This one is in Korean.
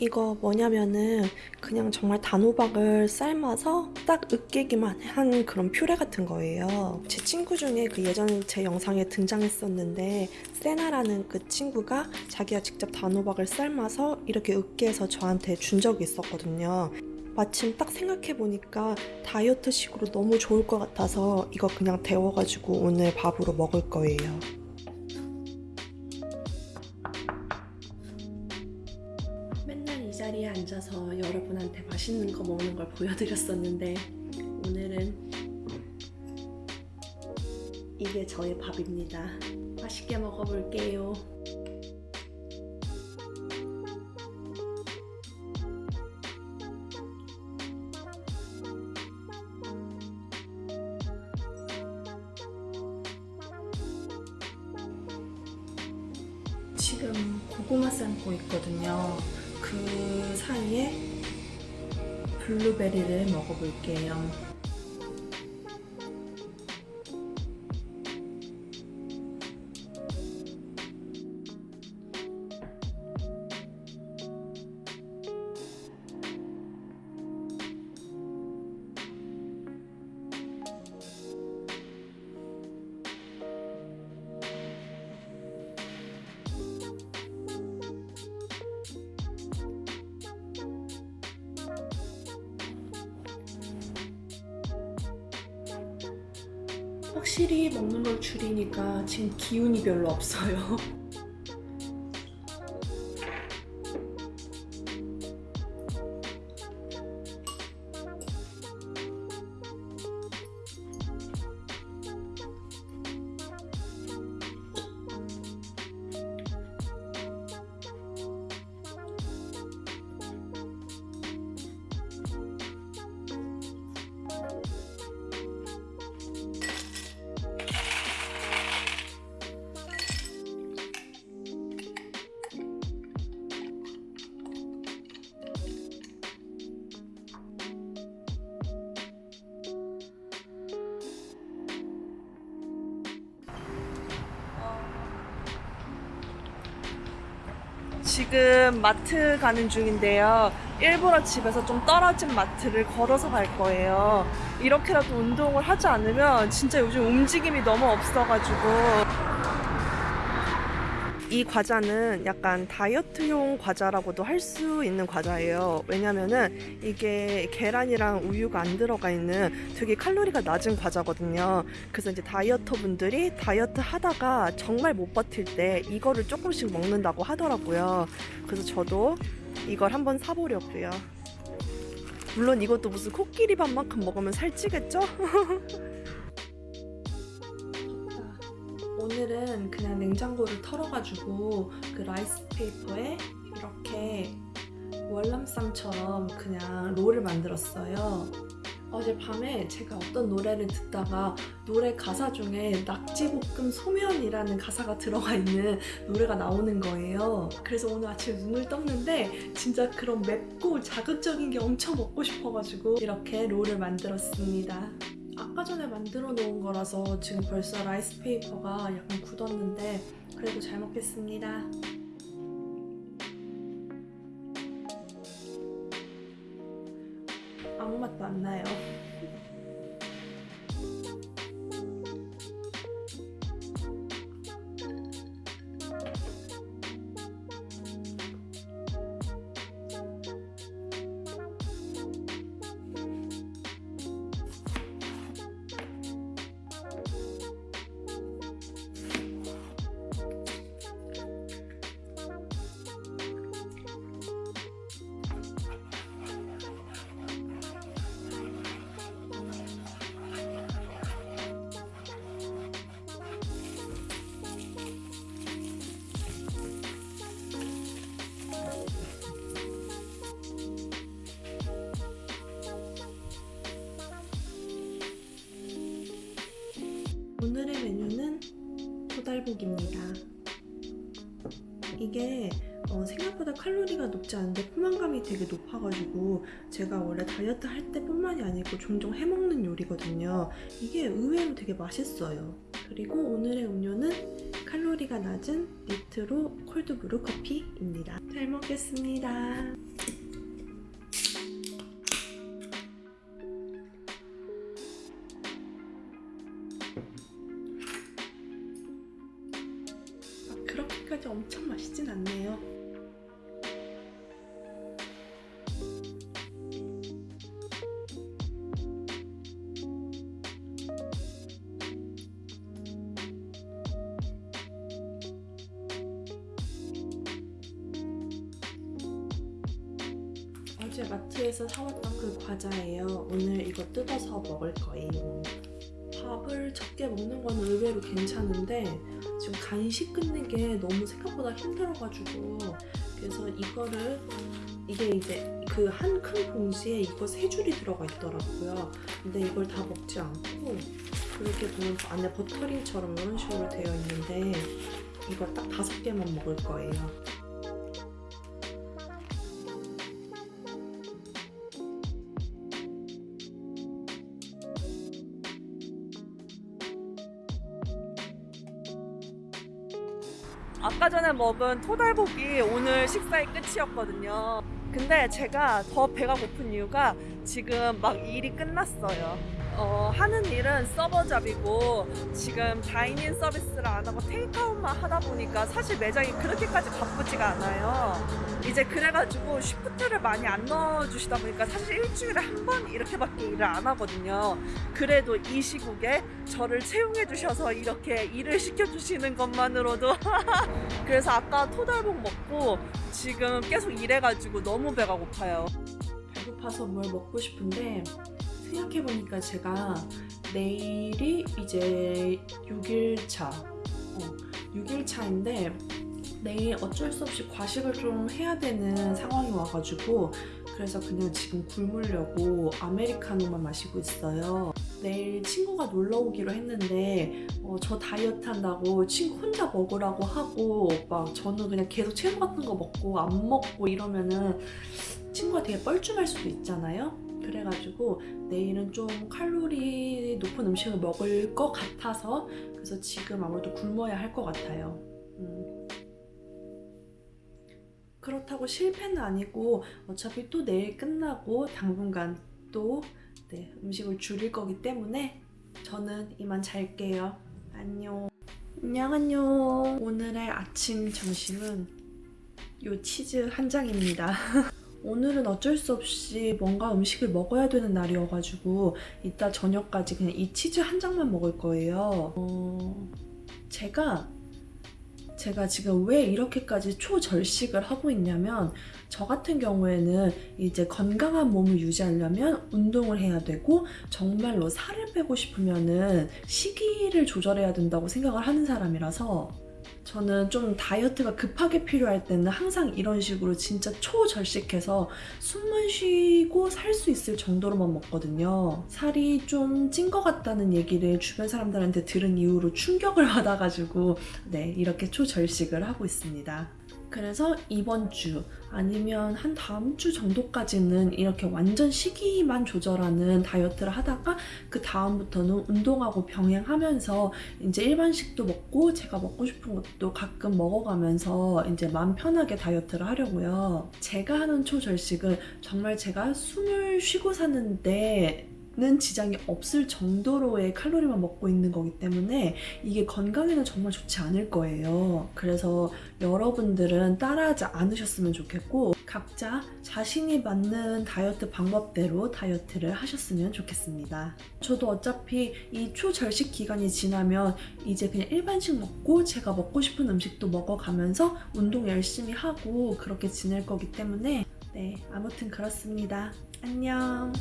이거 뭐냐면은 그냥 정말 단호박을 삶아서 딱 으깨기만 한 그런 퓨레 같은 거예요. 제 친구 중에 그 예전 제 영상에 등장했었는데 세나라는 그 친구가 자기가 직접 단호박을 삶아서 이렇게 으깨서 저한테 준 적이 있었거든요. 마침 딱 생각해보니까 다이어트식으로 너무 좋을 것 같아서 이거 그냥 데워가지고 오늘 밥으로 먹을 거예요. 자리에 앉아서 여러분한테 맛있는 거 먹는 걸 보여드렸었는데 오늘은 이게 저의 밥입니다. 맛있게 먹어볼게요. 지금 고구마 삶고 있거든요. 그 사이에 블루베리를 먹어볼게요. 확실히 먹는 걸 줄이니까 지금 기운이 별로 없어요. 지금 마트 가는 중인데요. 일부러 집에서 좀 떨어진 마트를 걸어서 갈 거예요. 이렇게라도 운동을 하지 않으면 진짜 요즘 움직임이 너무 없어가지고. 이 과자는 약간 다이어트용 과자라고도 할 수 있는 과자예요. 왜냐면은 이게 계란이랑 우유가 안 들어가 있는 되게 칼로리가 낮은 과자거든요. 그래서 이제 다이어터 분들이 다이어트 하다가 정말 못 버틸 때 이거를 조금씩 먹는다고 하더라고요. 그래서 저도 이걸 한번 사보려고요. 물론 이것도 무슨 코끼리 밥만큼 먹으면 살찌겠죠? 오늘은 그냥 냉장고를 털어가지고 그 라이스 페이퍼에 이렇게 월남쌈처럼 그냥 롤을 만들었어요. 어젯밤에 제가 어떤 노래를 듣다가 노래 가사 중에 낙지볶음 소면이라는 가사가 들어가 있는 노래가 나오는 거예요. 그래서 오늘 아침에 눈을 떴는데 진짜 그런 맵고 자극적인 게 엄청 먹고 싶어가지고 이렇게 롤을 만들었습니다. 아까 전에 만들어 놓은 거라서 지금 벌써 라이스 페이퍼가 약간 굳었는데 그래도 잘 먹겠습니다. 아무 맛도 안 나요. 오늘의 메뉴는 소달복입니다. 이게 어, 생각보다 칼로리가 높지 않은데 포만감이 되게 높아가지고 제가 원래 다이어트 할 때뿐만이 아니고 종종 해먹는 요리거든요. 이게 의외로 되게 맛있어요. 그리고 오늘의 음료는 칼로리가 낮은 니트로 콜드브루 커피입니다. 잘 먹겠습니다. 그렇게까지 엄청 맛있진 않네요. 어제 마트에서 사왔던 그 과자예요. 오늘 이거 뜯어서 먹을 거예요. 밥을 적게 먹는 건 의외로 괜찮은데 지금 간식 끊는 게 너무 생각보다 힘들어가지고 그래서 이거를 이게 이제 그 한 큰 봉지에 이거 세 줄이 들어가 있더라고요. 근데 이걸 다 먹지 않고 그렇게 보면 안에 버터링처럼 이런 식으로 되어 있는데 이걸 딱 다섯 개만 먹을 거예요. 아까 전에 먹은 토달복이 오늘 식사의 끝이었거든요. 근데 제가 더 배가 고픈 이유가 지금 막 일이 끝났어요. 어, 하는 일은 서버 잡이고 지금 다이닝 서비스를 안 하고 테이크아웃만 하다 보니까 사실 매장이 그렇게까지 바쁘지가 않아요. 이제 그래가지고 쉬프트를 많이 안 넣어주시다 보니까 사실 일주일에 한 번 이렇게밖에 일을 안 하거든요. 그래도 이 시국에 저를 채용해 주셔서 이렇게 일을 시켜주시는 것만으로도 그래서 아까 토달복 먹고 지금 계속 일해가지고 너무 배가 고파요. 배고파서 뭘 먹고 싶은데 생각해보니까 제가 내일이 이제 6일차 어, 6일차인데 내일 어쩔 수 없이 과식을 좀 해야 되는 상황이 와가지고 그래서 그냥 지금 굶으려고 아메리카노만 마시고 있어요. 내일 친구가 놀러 오기로 했는데 어, 저 다이어트 한다고 친구 혼자 먹으라고 하고 막 저는 그냥 계속 채소 같은 거 먹고 안 먹고 이러면은 친구가 되게 뻘쭘할 수도 있잖아요 그래가지고 내일은 좀 칼로리 높은 음식을 먹을 것 같아서 그래서 지금 아무래도 굶어야 할 것 같아요 음. 그렇다고 실패는 아니고 어차피 또 내일 끝나고 당분간 또 네, 음식을 줄일 거기 때문에 저는 이만 잘게요. 안녕. 안녕 안녕. 오늘의 아침 점심은 요 치즈 한 장입니다. 오늘은 어쩔 수 없이 뭔가 음식을 먹어야 되는 날이어가지고 이따 저녁까지 그냥 이 치즈 한 장만 먹을 거예요. 어... 제가 제가 지금 왜 이렇게까지 초절식을 하고 있냐면 저 같은 경우에는 이제 건강한 몸을 유지하려면 운동을 해야 되고 정말로 살을 빼고 싶으면 은 시기를 조절해야 된다고 생각을 하는 사람이라서 저는 좀 다이어트가 급하게 필요할 때는 항상 이런 식으로 진짜 초절식해서 숨만 쉬고 살 수 있을 정도로만 먹거든요. 살이 좀 찐 것 같다는 얘기를 주변 사람들한테 들은 이후로 충격을 받아가지고 네 이렇게 초절식을 하고 있습니다. 그래서 이번 주 아니면 한 다음 주 정도까지는 이렇게 완전 시기만 조절하는 다이어트를 하다가 그 다음부터는 운동하고 병행하면서 이제 일반식도 먹고 제가 먹고 싶은 것도 가끔 먹어가면서 이제 마음 편하게 다이어트를 하려고요. 제가 하는 초절식은 정말 제가 숨을 쉬고 사는데 는 지장이 없을 정도로의 칼로리만 먹고 있는 거기 때문에 이게 건강에는 정말 좋지 않을 거예요. 그래서 여러분들은 따라하지 않으셨으면 좋겠고 각자 자신이 맞는 다이어트 방법대로 다이어트를 하셨으면 좋겠습니다. 저도 어차피 이 초절식 기간이 지나면 이제 그냥 일반식 먹고 제가 먹고 싶은 음식도 먹어가면서 운동 열심히 하고 그렇게 지낼 거기 때문에 네 아무튼 그렇습니다. 안녕